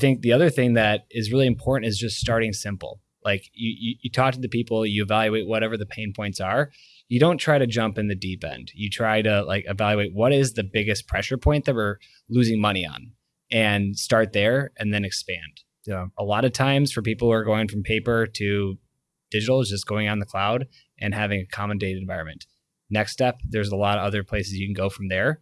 think the other thing that is really important is just starting simple. Like you, you, you talk to the people, you evaluate whatever the pain points are. You don't try to jump in the deep end. You try to like evaluate what is the biggest pressure point that we're losing money on and start there and then expand. Yeah. A lot of times for people who are going from paper to digital is just going on the cloud and having a common data environment. Next step, there's a lot of other places you can go from there.